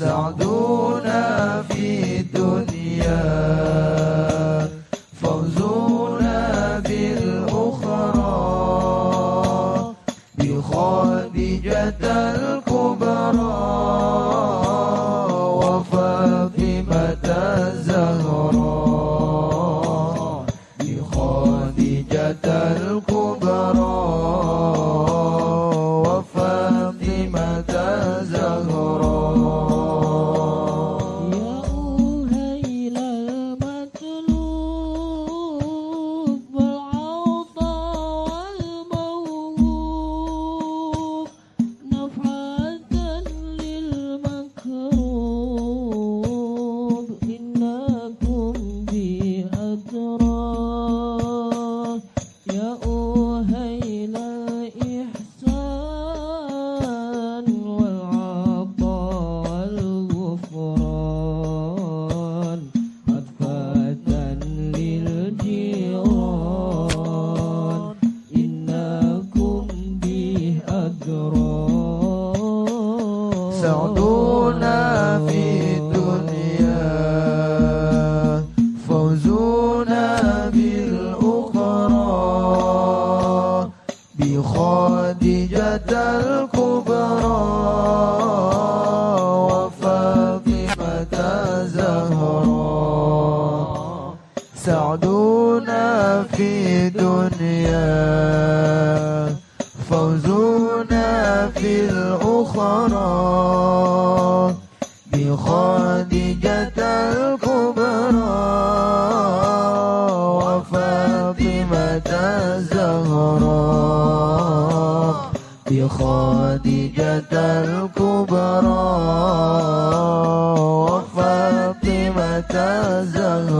يستعدون في الدنيا فوزنا بالأخرى بخادجة خديجة الكبرى وفاطمة الزهراء سعدنا في دنيا فوزنا في الأخرى. بخديجة الكبرى خديجة الكبرى وفاطمة الزهراء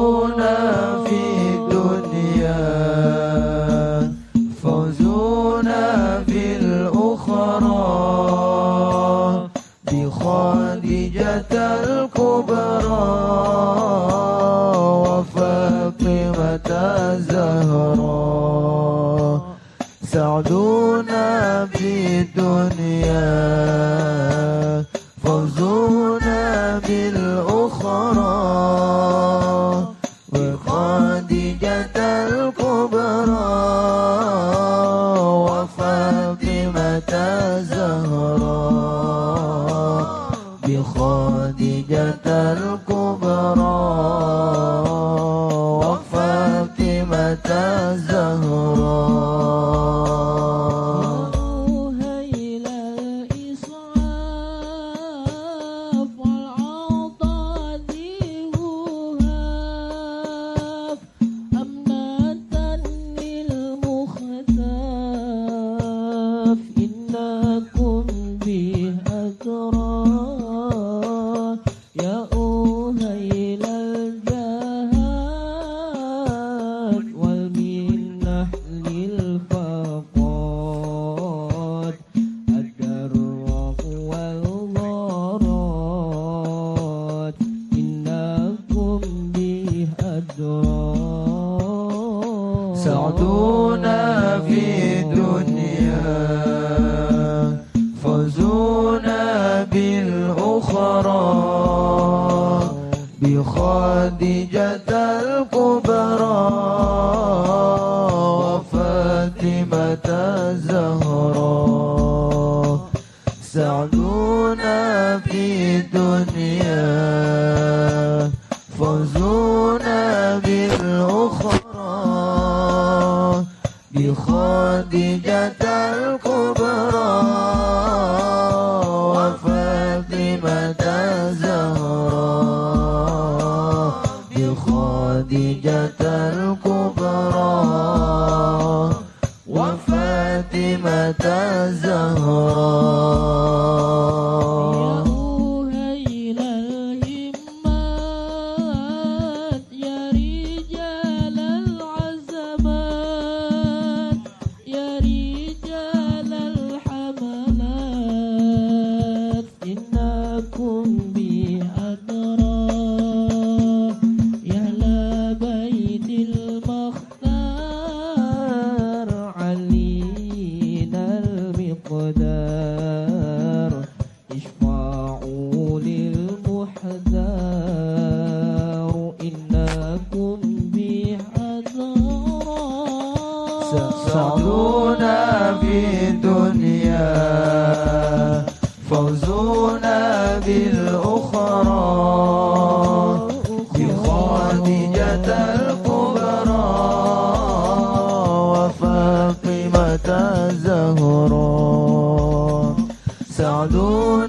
فوزنا بالدنيا فوزنا بالأخرى. وخديجة الكبرى وفاطمة الزهراء بخديجة الكبرى خديجة الكبرى وفاطمة الزهراء سعدونا في الدنيا. أخبرنا بالأخرى بخادجة الكبرى وفاطمة الزهرى سعدون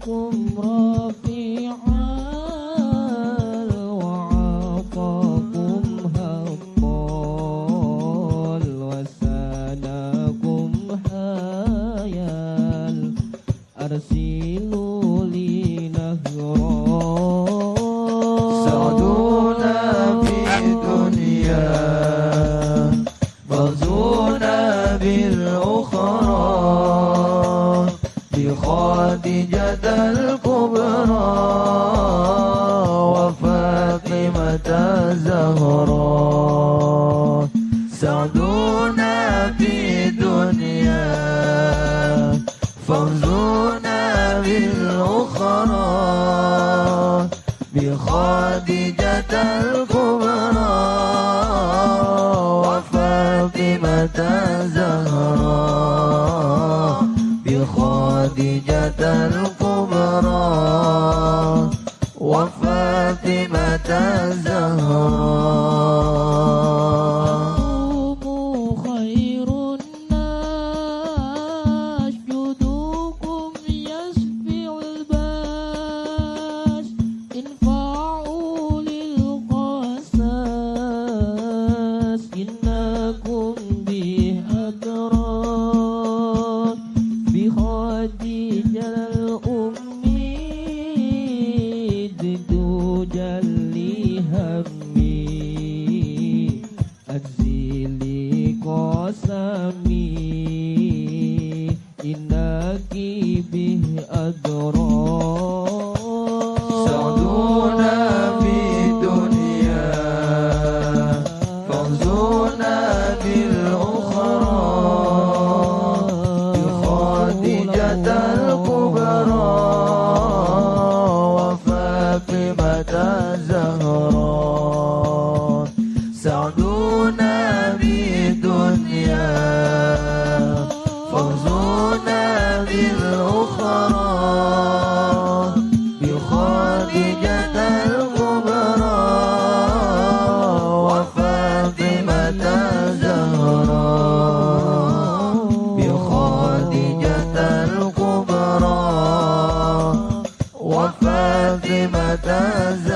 过吗？فوزنا بالأخرى بخادجة الكبرى وفاطمة الزهراء بخادجة الكبرى وفاطمة الزهراء الأخرى. بخادجة الكبرى وفاطمة الزهراء. بخادجة الكبرى وفاطمة الزهراء.